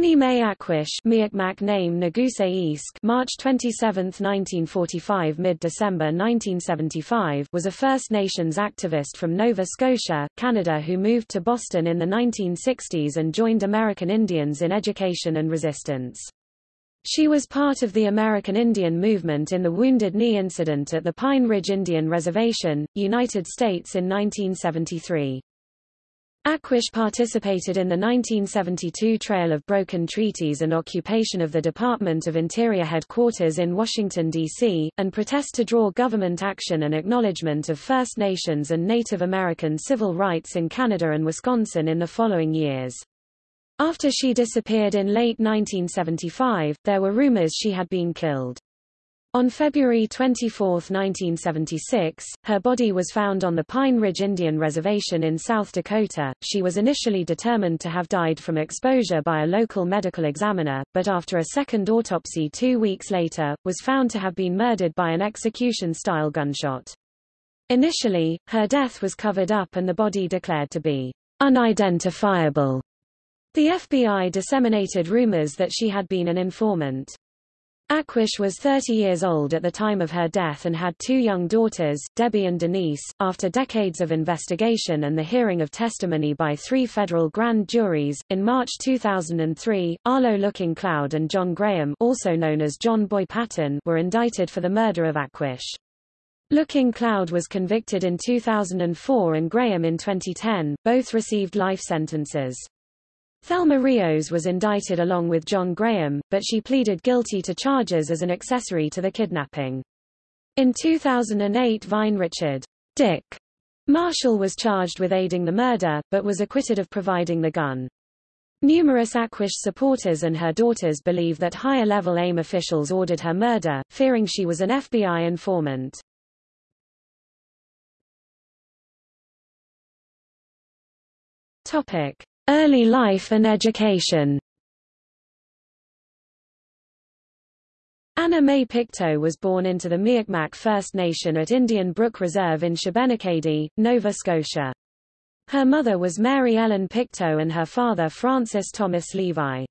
Annie Mae Aquash Mi'kmaq name March 27, 1945 mid-December 1975 was a First Nations activist from Nova Scotia, Canada who moved to Boston in the 1960s and joined American Indians in education and resistance. She was part of the American Indian movement in the Wounded Knee incident at the Pine Ridge Indian Reservation, United States in 1973. Aquash participated in the 1972 Trail of Broken Treaties and occupation of the Department of Interior headquarters in Washington, D.C., and protest to draw government action and acknowledgement of First Nations and Native American civil rights in Canada and Wisconsin in the following years. After she disappeared in late 1975, there were rumors she had been killed. On February 24, 1976, her body was found on the Pine Ridge Indian Reservation in South Dakota. She was initially determined to have died from exposure by a local medical examiner, but after a second autopsy two weeks later, was found to have been murdered by an execution-style gunshot. Initially, her death was covered up and the body declared to be unidentifiable. The FBI disseminated rumors that she had been an informant. Aquash was 30 years old at the time of her death and had two young daughters, Debbie and Denise. After decades of investigation and the hearing of testimony by three federal grand juries, in March 2003, Arlo Looking Cloud and John Graham, also known as John Boy Patton, were indicted for the murder of Aquash. Looking Cloud was convicted in 2004 and Graham in 2010, both received life sentences. Thelma Rios was indicted along with John Graham, but she pleaded guilty to charges as an accessory to the kidnapping. In 2008 Vine Richard Dick Marshall was charged with aiding the murder, but was acquitted of providing the gun. Numerous Aquash supporters and her daughters believe that higher-level AIM officials ordered her murder, fearing she was an FBI informant. Topic. Early life and education Anna Mae Pictou was born into the Mi'kmaq First Nation at Indian Brook Reserve in Shubenacadie, Nova Scotia. Her mother was Mary Ellen Pictou and her father Francis Thomas Levi.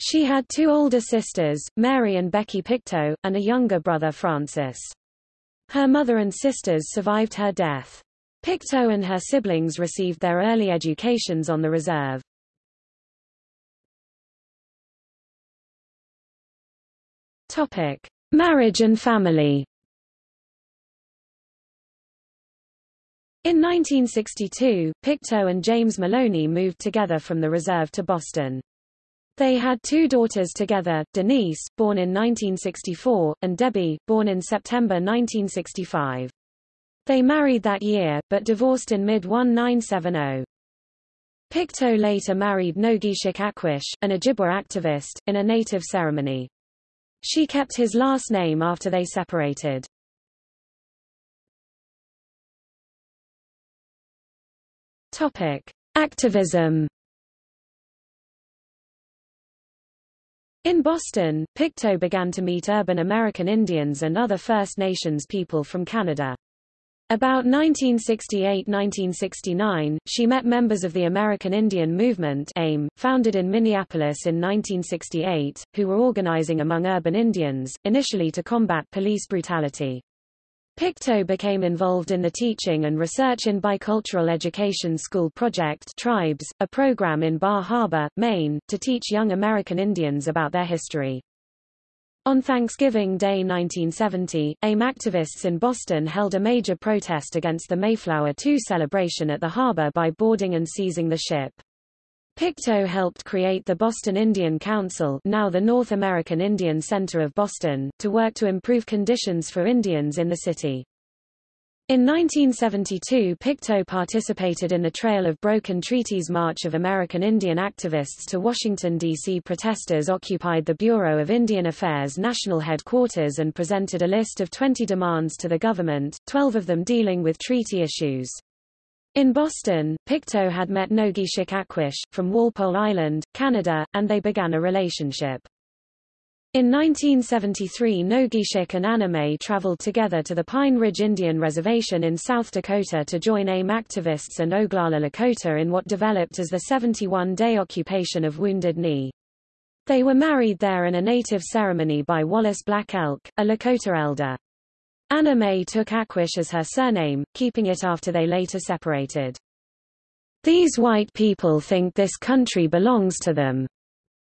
She had two older sisters, Mary and Becky Pictou, and a younger brother Francis. Her mother and sisters survived her death. Pictou and her siblings received their early educations on the reserve. Topic: Marriage and family. In 1962, Pictou and James Maloney moved together from the reserve to Boston. They had two daughters together, Denise, born in 1964, and Debbie, born in September 1965. They married that year, but divorced in mid-1970. Pictou later married Nogeeshik Aquash, an Ojibwa activist, in a native ceremony. She kept his last name after they separated. Topic. Activism In Boston, Pictou began to meet urban American Indians and other First Nations people from Canada. About 1968–1969, she met members of the American Indian Movement AIM, founded in Minneapolis in 1968, who were organizing among urban Indians, initially to combat police brutality. Pictou became involved in the teaching and research in Bicultural Education School Project Tribes, a program in Bar Harbor, Maine, to teach young American Indians about their history. On Thanksgiving Day 1970, AIM activists in Boston held a major protest against the Mayflower II celebration at the harbor by boarding and seizing the ship. Pictou helped create the Boston Indian Council now the North American Indian Center of Boston, to work to improve conditions for Indians in the city. In 1972 Pictou participated in the Trail of Broken Treaties March of American Indian activists to Washington, D.C. Protesters occupied the Bureau of Indian Affairs national headquarters and presented a list of 20 demands to the government, 12 of them dealing with treaty issues. In Boston, Pictou had met Nogeeshik Aquash, from Walpole Island, Canada, and they began a relationship. In 1973 Nogeeshik and Anna Mae traveled together to the Pine Ridge Indian Reservation in South Dakota to join AIM activists and Oglala Lakota in what developed as the 71-day occupation of Wounded Knee. They were married there in a native ceremony by Wallace Black Elk, a Lakota elder. May took Aquash as her surname, keeping it after they later separated. These white people think this country belongs to them.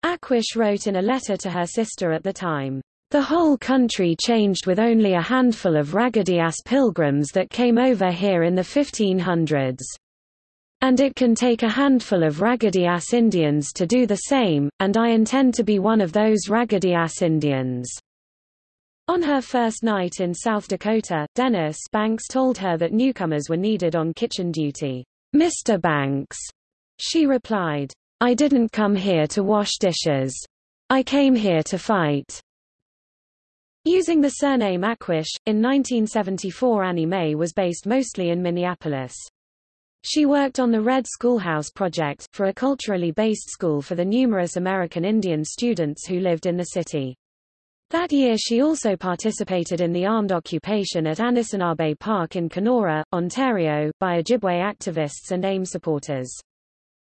Aquash wrote in a letter to her sister at the time. The whole country changed with only a handful of raggedy-ass pilgrims that came over here in the 1500s. And it can take a handful of raggedy-ass Indians to do the same, and I intend to be one of those raggedy-ass Indians. On her first night in South Dakota, Dennis Banks told her that newcomers were needed on kitchen duty. Mr. Banks, she replied, I didn't come here to wash dishes. I came here to fight. Using the surname Aquash, in 1974 Annie Mae was based mostly in Minneapolis. She worked on the Red Schoolhouse Project, for a culturally based school for the numerous American Indian students who lived in the city. That year she also participated in the armed occupation at Anisinabe Park in Kenora, Ontario, by Ojibwe activists and AIM supporters.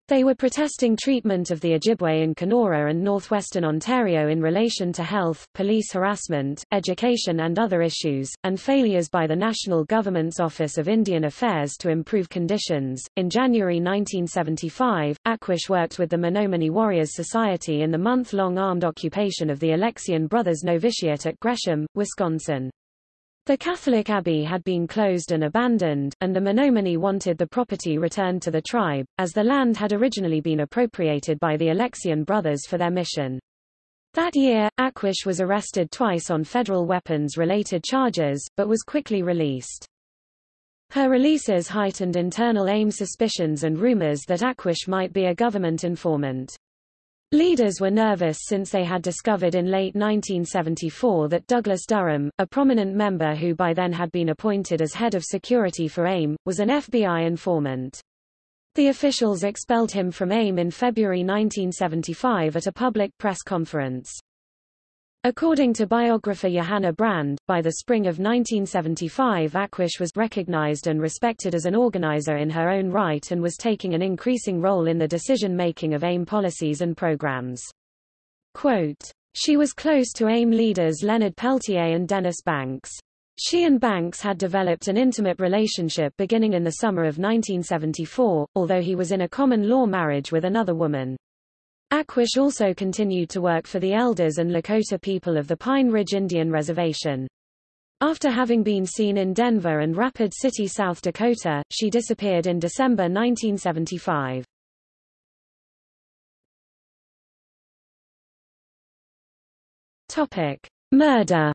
They were protesting treatment of the Ojibwe in Kenora and northwestern Ontario in relation to health, police harassment, education and other issues, and failures by the national government's Office of Indian Affairs to improve conditions. In January 1975, Aquash worked with the Menominee Warriors Society in the month-long armed occupation of the Alexian Brothers Novitiate at Gresham, Wisconsin. The Catholic abbey had been closed and abandoned, and the Menominee wanted the property returned to the tribe, as the land had originally been appropriated by the Alexian brothers for their mission. That year, Aquash was arrested twice on federal weapons-related charges, but was quickly released. Her releases heightened internal AIM suspicions and rumors that Aquash might be a government informant. Leaders were nervous since they had discovered in late 1974 that Douglas Durham, a prominent member who by then had been appointed as head of security for AIM, was an FBI informant. The officials expelled him from AIM in February 1975 at a public press conference. According to biographer Johanna Brand, by the spring of 1975 Aquash was recognized and respected as an organizer in her own right and was taking an increasing role in the decision-making of AIM policies and programs. Quote, she was close to AIM leaders Leonard Peltier and Dennis Banks. She and Banks had developed an intimate relationship beginning in the summer of 1974, although he was in a common law marriage with another woman. Aquash also continued to work for the elders and Lakota people of the Pine Ridge Indian Reservation. After having been seen in Denver and Rapid City, South Dakota, she disappeared in December 1975. Topic: Murder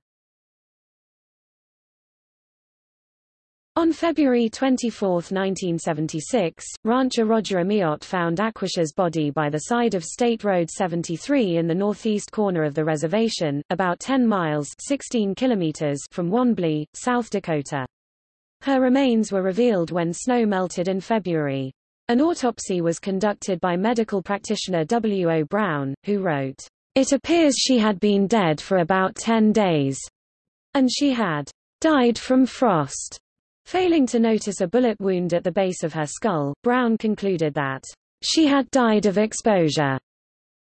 On February 24, 1976, rancher Roger Amiot found Aquash's body by the side of State Road 73 in the northeast corner of the reservation, about 10 miles 16 kilometers from Wanblee, South Dakota. Her remains were revealed when snow melted in February. An autopsy was conducted by medical practitioner W. O. Brown, who wrote, It appears she had been dead for about 10 days, and she had died from frost. Failing to notice a bullet wound at the base of her skull, Brown concluded that she had died of exposure.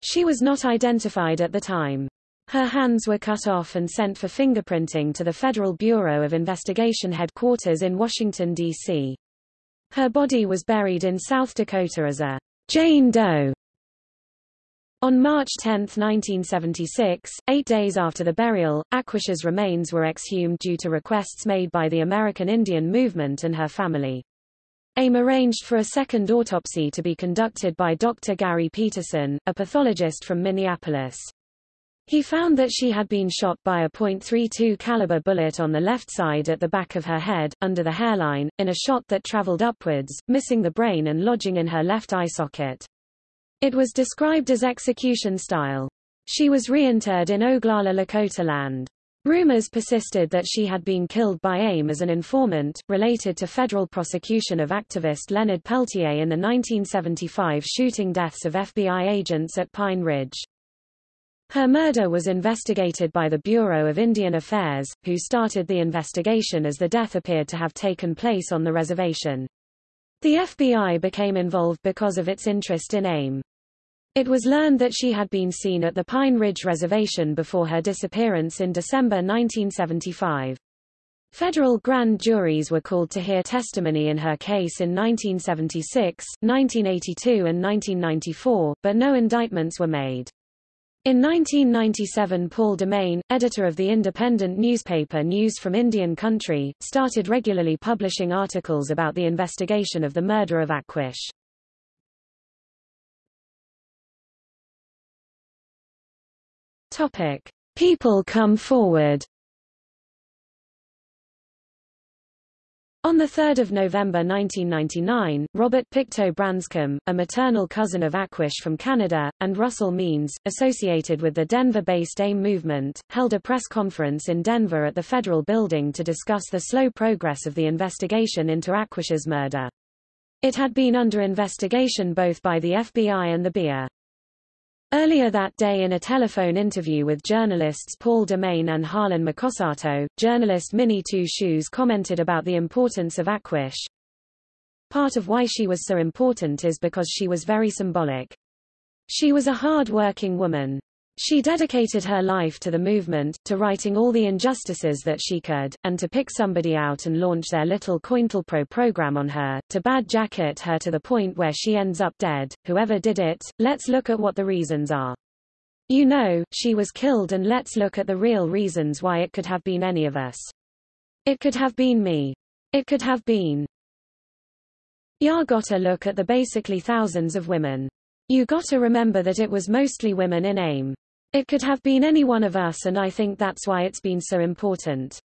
She was not identified at the time. Her hands were cut off and sent for fingerprinting to the Federal Bureau of Investigation headquarters in Washington, D.C. Her body was buried in South Dakota as a Jane Doe on March 10, 1976, eight days after the burial, Aquash's remains were exhumed due to requests made by the American Indian Movement and her family. AIM arranged for a second autopsy to be conducted by Dr. Gary Peterson, a pathologist from Minneapolis. He found that she had been shot by a .32 caliber bullet on the left side at the back of her head, under the hairline, in a shot that traveled upwards, missing the brain and lodging in her left eye socket. It was described as execution style. She was reinterred in Oglala Lakota land. Rumors persisted that she had been killed by AIM as an informant, related to federal prosecution of activist Leonard Peltier in the 1975 shooting deaths of FBI agents at Pine Ridge. Her murder was investigated by the Bureau of Indian Affairs, who started the investigation as the death appeared to have taken place on the reservation. The FBI became involved because of its interest in AIM. It was learned that she had been seen at the Pine Ridge Reservation before her disappearance in December 1975. Federal grand juries were called to hear testimony in her case in 1976, 1982 and 1994, but no indictments were made. In 1997 Paul Demain, editor of the independent newspaper News from Indian Country, started regularly publishing articles about the investigation of the murder of Aquash. Topic: People come forward. On 3 November 1999, Robert Pictou Branscombe, a maternal cousin of Aquash from Canada, and Russell Means, associated with the Denver-based AIM movement, held a press conference in Denver at the Federal Building to discuss the slow progress of the investigation into Aquash's murder. It had been under investigation both by the FBI and the BIA. Earlier that day in a telephone interview with journalists Paul Demain and Harlan McKosato, journalist Minnie Two Shoes commented about the importance of Aquash. Part of why she was so important is because she was very symbolic. She was a hard-working woman. She dedicated her life to the movement, to righting all the injustices that she could, and to pick somebody out and launch their little COINTELPRO program on her, to bad jacket her to the point where she ends up dead. Whoever did it, let's look at what the reasons are. You know, she was killed and let's look at the real reasons why it could have been any of us. It could have been me. It could have been. Ya gotta look at the basically thousands of women. You gotta remember that it was mostly women in AIM. It could have been any one of us and I think that's why it's been so important.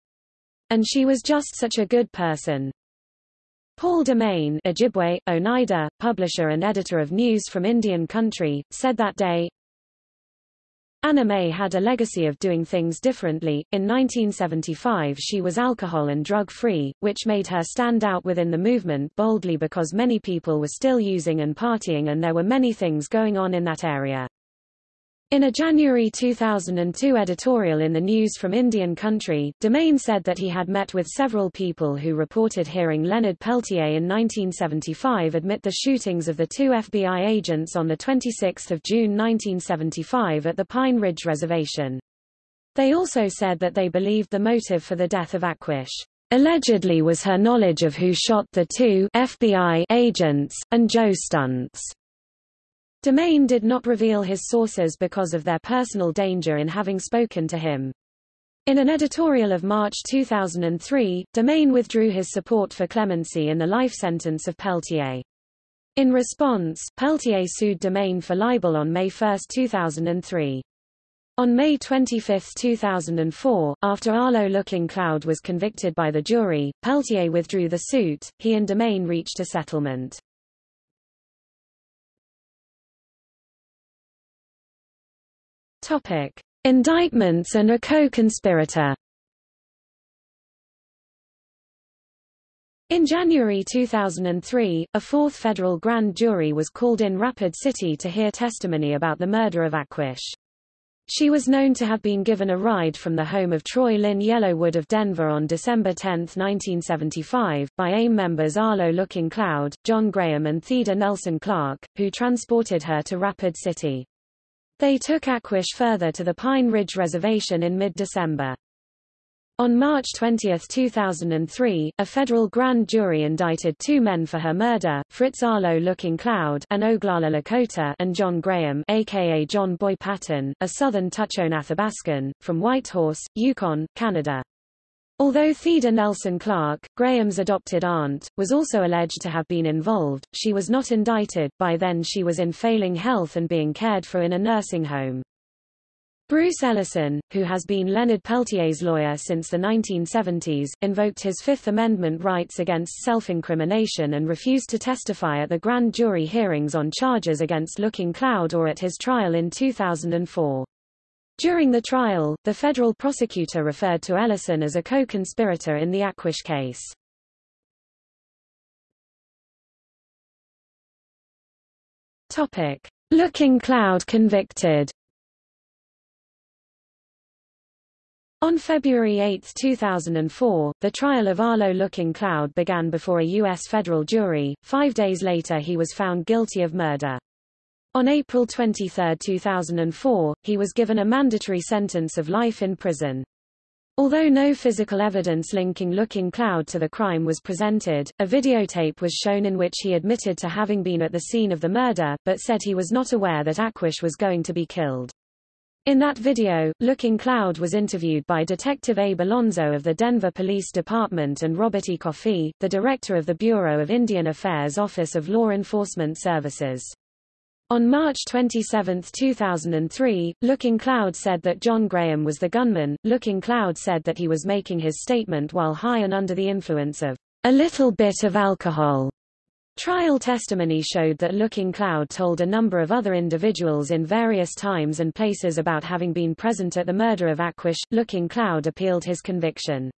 And she was just such a good person. Paul Demain Ojibwe, Oneida, publisher and editor of News from Indian Country, said that day, Anna Mae had a legacy of doing things differently. In 1975 she was alcohol and drug-free, which made her stand out within the movement boldly because many people were still using and partying and there were many things going on in that area. In a January 2002 editorial in the News from Indian Country, Demain said that he had met with several people who reported hearing Leonard Peltier in 1975 admit the shootings of the two FBI agents on 26 June 1975 at the Pine Ridge Reservation. They also said that they believed the motive for the death of Aquash allegedly was her knowledge of who shot the two FBI agents, and Joe Stuntz. Demain did not reveal his sources because of their personal danger in having spoken to him. In an editorial of March 2003, Demain withdrew his support for clemency in the life sentence of Peltier. In response, Peltier sued Demain for libel on May 1, 2003. On May 25, 2004, after Arlo Looking Cloud was convicted by the jury, Peltier withdrew the suit, he and Demain reached a settlement. Topic: Indictments and a co-conspirator. In January 2003, a fourth federal grand jury was called in Rapid City to hear testimony about the murder of Aquash. She was known to have been given a ride from the home of Troy Lynn Yellowwood of Denver on December 10, 1975, by AIM members Arlo Looking Cloud, John Graham and Theda Nelson Clark, who transported her to Rapid City. They took Aquash further to the Pine Ridge Reservation in mid-December. On March 20, 2003, a federal grand jury indicted two men for her murder, Fritz Arlo Looking Cloud and Oglala Lakota and John Graham aka John Boy Patton, a southern Tutchone Athabascan, from Whitehorse, Yukon, Canada. Although Theda Nelson Clark, Graham's adopted aunt, was also alleged to have been involved, she was not indicted, by then she was in failing health and being cared for in a nursing home. Bruce Ellison, who has been Leonard Peltier's lawyer since the 1970s, invoked his Fifth Amendment rights against self-incrimination and refused to testify at the grand jury hearings on charges against Looking Cloud or at his trial in 2004. During the trial, the federal prosecutor referred to Ellison as a co-conspirator in the Aquash case. Topic: Looking Cloud convicted. On February 8, 2004, the trial of Arlo Looking Cloud began before a U.S. federal jury. Five days later he was found guilty of murder. On April 23, 2004, he was given a mandatory sentence of life in prison. Although no physical evidence linking Looking Cloud to the crime was presented, a videotape was shown in which he admitted to having been at the scene of the murder, but said he was not aware that Aquash was going to be killed. In that video, Looking Cloud was interviewed by Detective Abe Alonzo of the Denver Police Department and Robert E. Coffey, the director of the Bureau of Indian Affairs Office of Law Enforcement Services. On March 27, 2003, Looking Cloud said that John Graham was the gunman. Looking Cloud said that he was making his statement while high and under the influence of a little bit of alcohol. Trial testimony showed that Looking Cloud told a number of other individuals in various times and places about having been present at the murder of Aquash. Looking Cloud appealed his conviction.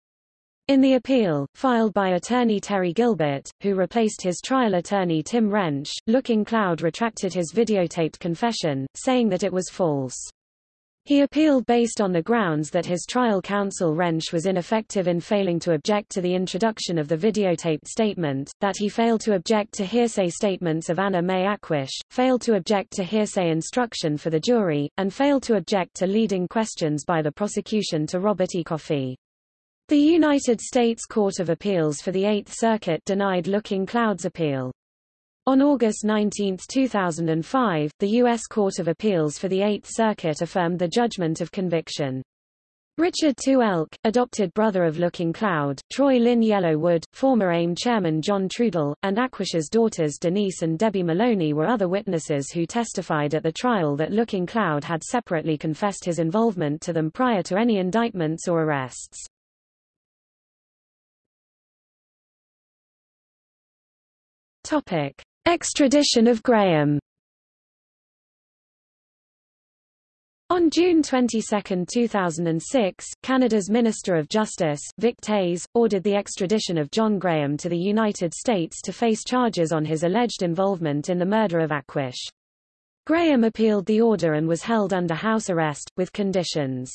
In the appeal, filed by attorney Terry Gilbert, who replaced his trial attorney Tim Rensch, Looking Cloud retracted his videotaped confession, saying that it was false. He appealed based on the grounds that his trial counsel Rensch was ineffective in failing to object to the introduction of the videotaped statement, that he failed to object to hearsay statements of Anna Mae Aquash, failed to object to hearsay instruction for the jury, and failed to object to leading questions by the prosecution to Robert E. Coffey. The United States Court of Appeals for the Eighth Circuit denied Looking Cloud's appeal. On August 19, 2005, the U.S. Court of Appeals for the Eighth Circuit affirmed the judgment of conviction. Richard Two Elk, adopted brother of Looking Cloud, Troy Lynn Yellowwood, former AIM chairman John Trudell, and Aquash's daughters Denise and Debbie Maloney were other witnesses who testified at the trial that Looking Cloud had separately confessed his involvement to them prior to any indictments or arrests. Topic. Extradition of Graham On June 22, 2006, Canada's Minister of Justice, Vic Toews, ordered the extradition of John Graham to the United States to face charges on his alleged involvement in the murder of Aquash. Graham appealed the order and was held under house arrest, with conditions.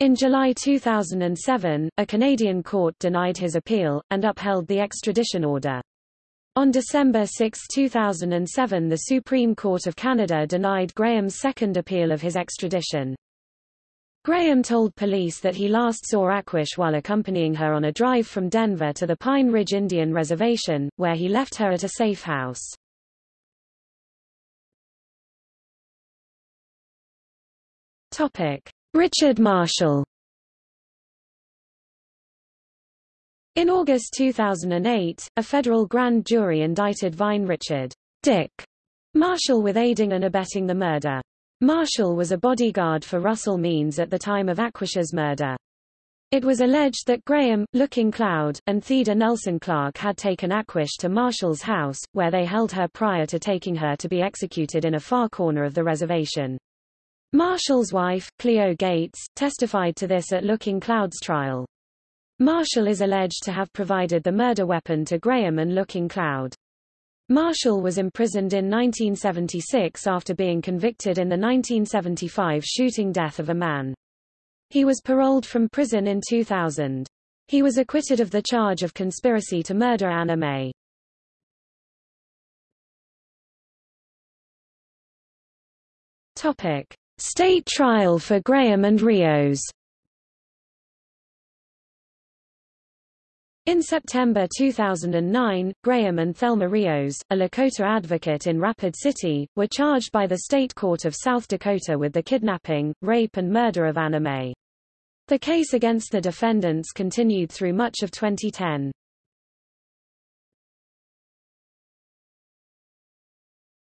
In July 2007, a Canadian court denied his appeal, and upheld the extradition order. On December 6, 2007 the Supreme Court of Canada denied Graham's second appeal of his extradition. Graham told police that he last saw Aquash while accompanying her on a drive from Denver to the Pine Ridge Indian Reservation, where he left her at a safe house. Richard Marshall In August 2008, a federal grand jury indicted Vine Richard Dick Marshall with aiding and abetting the murder. Marshall was a bodyguard for Russell Means at the time of Aquash's murder. It was alleged that Graham, Looking Cloud, and Theda Nelson Clark had taken Aquash to Marshall's house, where they held her prior to taking her to be executed in a far corner of the reservation. Marshall's wife, Cleo Gates, testified to this at Looking Cloud's trial. Marshall is alleged to have provided the murder weapon to Graham and Looking Cloud. Marshall was imprisoned in 1976 after being convicted in the 1975 shooting death of a man. He was paroled from prison in 2000. He was acquitted of the charge of conspiracy to murder Anna Mae. Topic. State trial for Graham and Rios In September 2009, Graham and Thelma Rios, a Lakota advocate in Rapid City, were charged by the State Court of South Dakota with the kidnapping, rape and murder of Anna Mae. The case against the defendants continued through much of 2010.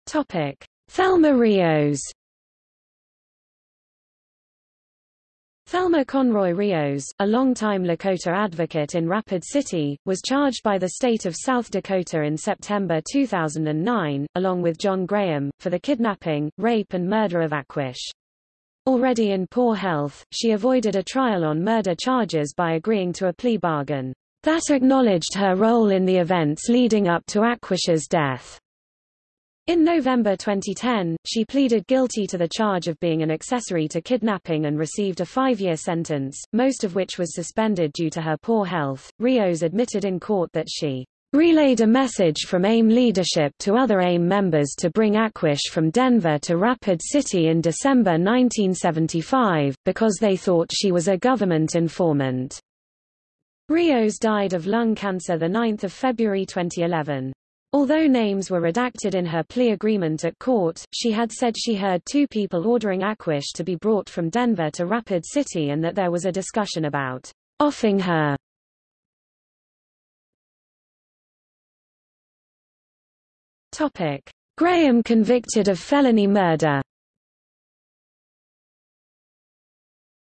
Topic. Thelma Rios Thelma Conroy Rios, a longtime Lakota advocate in Rapid City, was charged by the state of South Dakota in September 2009, along with John Graham, for the kidnapping, rape and murder of Aquash. Already in poor health, she avoided a trial on murder charges by agreeing to a plea bargain that acknowledged her role in the events leading up to Aquash's death. In November 2010, she pleaded guilty to the charge of being an accessory to kidnapping and received a five-year sentence, most of which was suspended due to her poor health. Rios admitted in court that she relayed a message from AIM leadership to other AIM members to bring Aquash from Denver to Rapid City in December 1975, because they thought she was a government informant. Rios died of lung cancer 9 February 2011. Although names were redacted in her plea agreement at court, she had said she heard two people ordering Aquash to be brought from Denver to Rapid City and that there was a discussion about offing her Topic: Graham convicted of felony murder.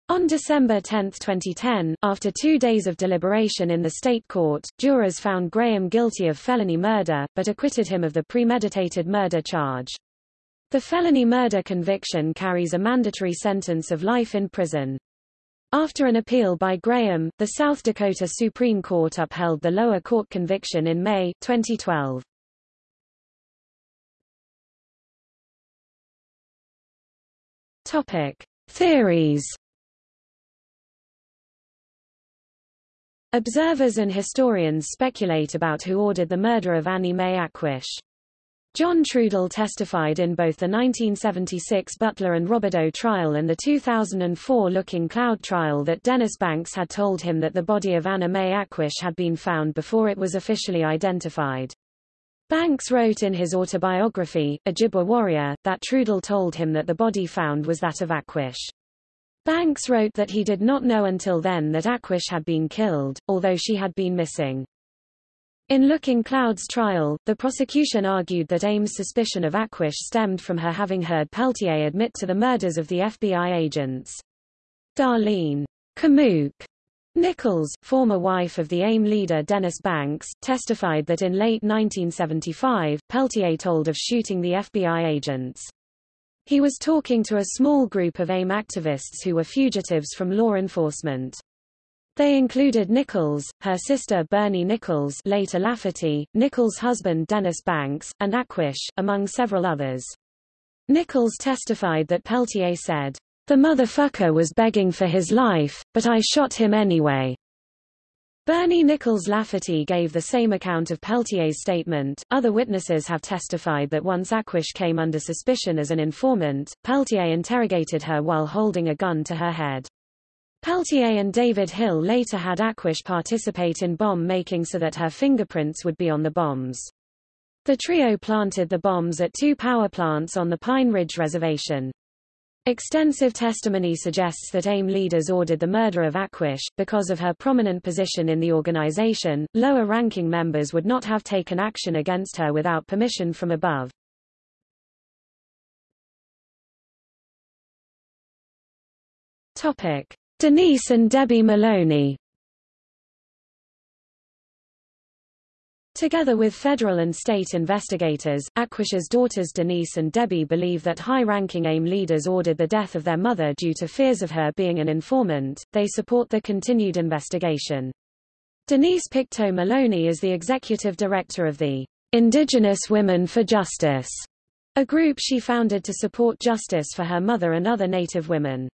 On December 10, 2010, after two days of deliberation in the state court, jurors found Graham guilty of felony murder, but acquitted him of the premeditated murder charge. The felony murder conviction carries a mandatory sentence of life in prison. After an appeal by Graham, the South Dakota Supreme Court upheld the lower court conviction in May, 2012. Topic: Theories. Observers and historians speculate about who ordered the murder of Annie Mae Aquash. John Trudell testified in both the 1976 Butler and Robideau trial and the 2004 Looking Cloud trial that Dennis Banks had told him that the body of Anna Mae Aquash had been found before it was officially identified. Banks wrote in his autobiography, Ojibwa Warrior, that Trudell told him that the body found was that of Aquash. Banks wrote that he did not know until then that Aquash had been killed, although she had been missing. In Looking Cloud's trial, the prosecution argued that AIM's suspicion of Aquash stemmed from her having heard Peltier admit to the murders of the FBI agents. Darlene Kamook Nichols, former wife of the AIM leader Dennis Banks, testified that in late 1975, Peltier told of shooting the FBI agents. He was talking to a small group of AIM activists who were fugitives from law enforcement. They included Nichols, her sister Bernie Nichols later Lafferty, Nichols' husband Dennis Banks, and Aquash, among several others. Nichols testified that Peltier said, the motherfucker was begging for his life, but I shot him anyway. Bernie Nichols Lafferty gave the same account of Peltier's statement. Other witnesses have testified that once Aquash came under suspicion as an informant, Peltier interrogated her while holding a gun to her head. Peltier and David Hill later had Aquash participate in bomb making so that her fingerprints would be on the bombs. The trio planted the bombs at two power plants on the Pine Ridge Reservation. Extensive testimony suggests that AIM leaders ordered the murder of Aquash. Because of her prominent position in the organization, lower-ranking members would not have taken action against her without permission from above. Topic. Denise and Debbie Maloney Together with federal and state investigators, Aquash's daughters Denise and Debbie believe that high-ranking AIM leaders ordered the death of their mother due to fears of her being an informant. They support the continued investigation. Denise Pictou Maloney is the executive director of the Indigenous Women for Justice, a group she founded to support justice for her mother and other Native women.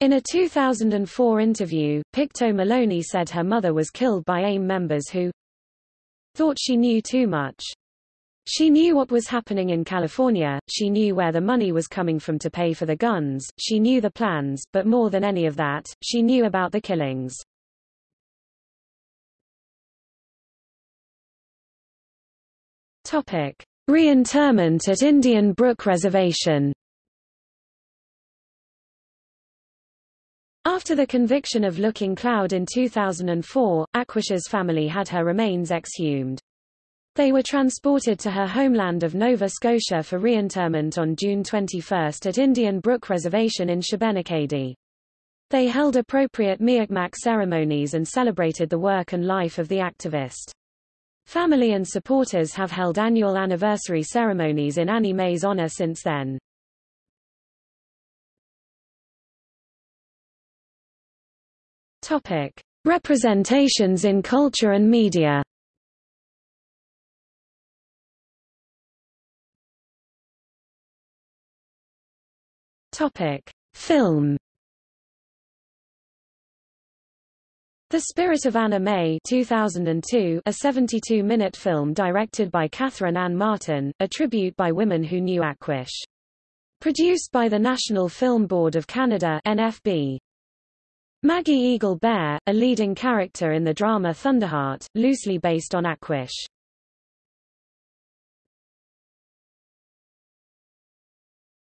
In a 2004 interview, Pictou Maloney said her mother was killed by AIM members who, thought she knew too much. She knew what was happening in California, she knew where the money was coming from to pay for the guns, she knew the plans, but more than any of that, she knew about the killings. Topic. Reinterment at Indian Brook Reservation After the conviction of Looking Cloud in 2004, Aquash's family had her remains exhumed. They were transported to her homeland of Nova Scotia for reinterment on June 21 at Indian Brook Reservation in Shubenacadie. They held appropriate Mi'kmaq ceremonies and celebrated the work and life of the activist. Family and supporters have held annual anniversary ceremonies in Annie Mae's honor since then. Topic: Representations in culture and media. Topic: Film. The Spirit of Anna May 2002, a 72-minute film directed by Catherine Ann Martin, a tribute by women who knew Aquash. Produced by the National Film Board of Canada NFB. Maggie Eagle Bear, a leading character in the drama Thunderheart, loosely based on Aquash.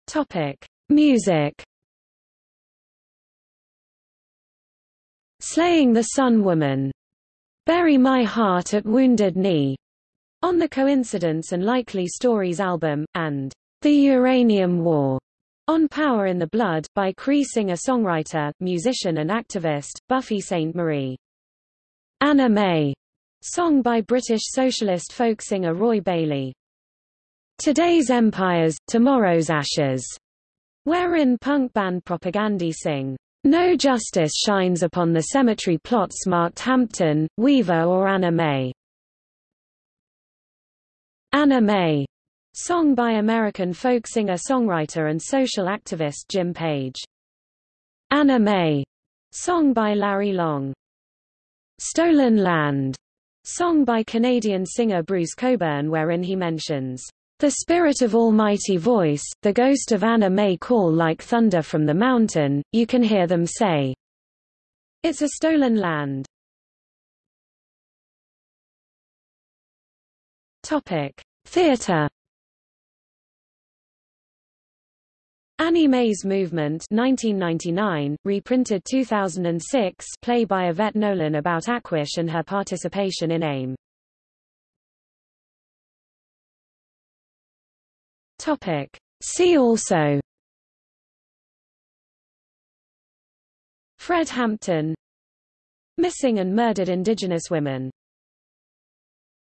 Topic: Music Slaying the Sun Woman. Bury My Heart at Wounded Knee. On the Coincidence and Likely Stories album, and The Uranium War. On Power in the Blood, by Cree singer-songwriter, musician and activist, Buffy Sainte-Marie. Anna May. Song by British socialist folk singer Roy Bailey. Today's Empires, Tomorrow's Ashes. Wherein punk band Propagandhi sing, no justice shines upon the cemetery plots marked Hampton, Weaver or Anna May. Anna May. Song by American folk singer-songwriter and social activist Jim Page. Anna May. Song by Larry Long. Stolen Land. Song by Canadian singer Bruce Cockburn wherein he mentions the spirit of almighty voice, the ghost of Anna may call like thunder from the mountain, you can hear them say. It's a stolen land. Topic. Theatre Annie Mae's Movement 1999, reprinted 2006 play by Yvette Nolan about Aquash and her participation in AIM. Topic. See also Fred Hampton Missing and murdered Indigenous women